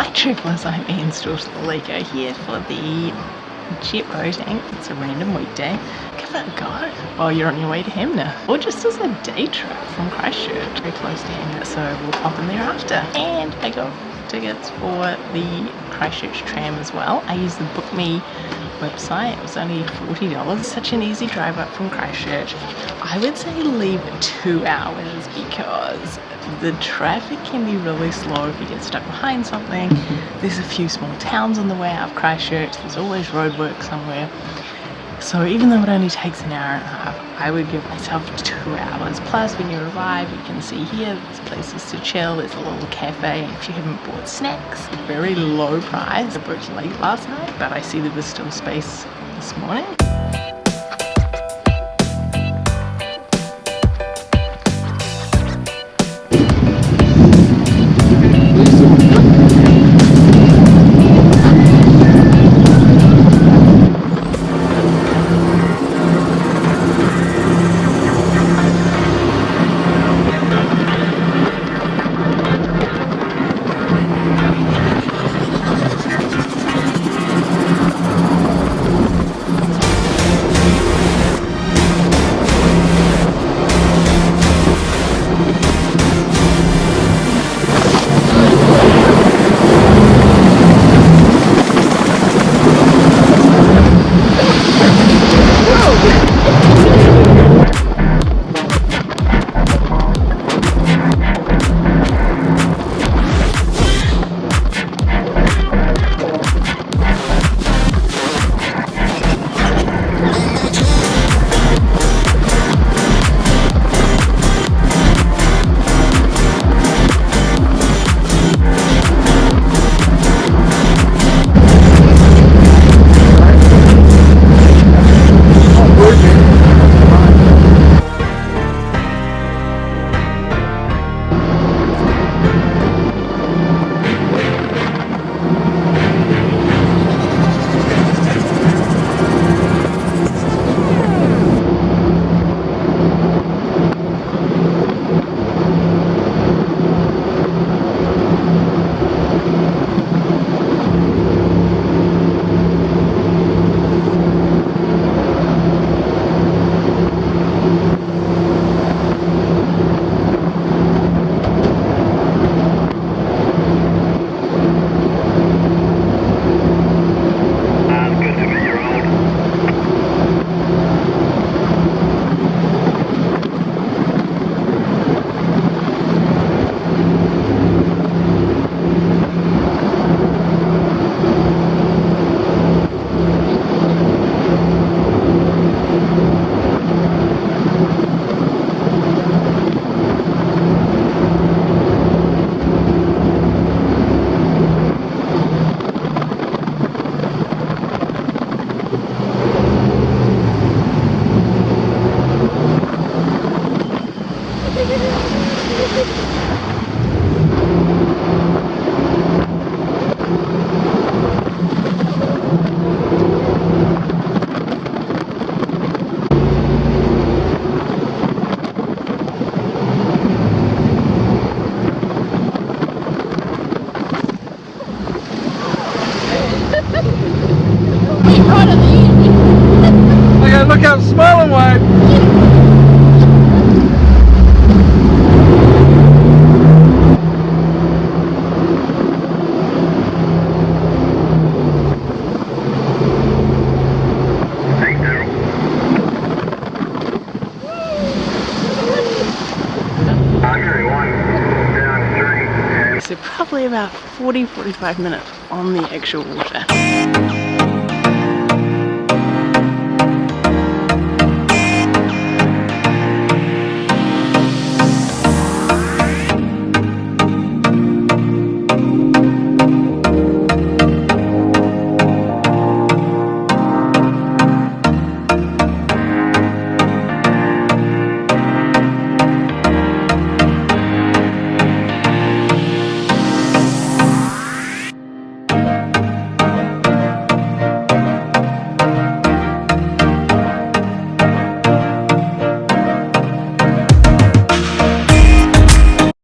Hi travellers, I'm Ian Stores Lego here for the jet boating. It's a random weekday. Give it a go while you're on your way to Hanmer. Or just as a day trip from Christchurch, very close to Hanmer, so we'll pop in there after. And I got tickets for the Christchurch tram as well. I used the Book Me website. It was only $40. Such an easy drive up from Christchurch. I would say leave two hours because the traffic can be really slow if you get stuck behind something. There's a few small towns on the way out of Christchurch. There's always roadwork somewhere. So even though it only takes an hour and a half, I would give myself two hours. Plus, when you arrive, you can see here, there's places to chill. There's a little cafe. If you haven't bought snacks, very low price. I booked late last night, but I see there was still space this morning. Look out, smile and So probably about 40-45 minutes on the actual water.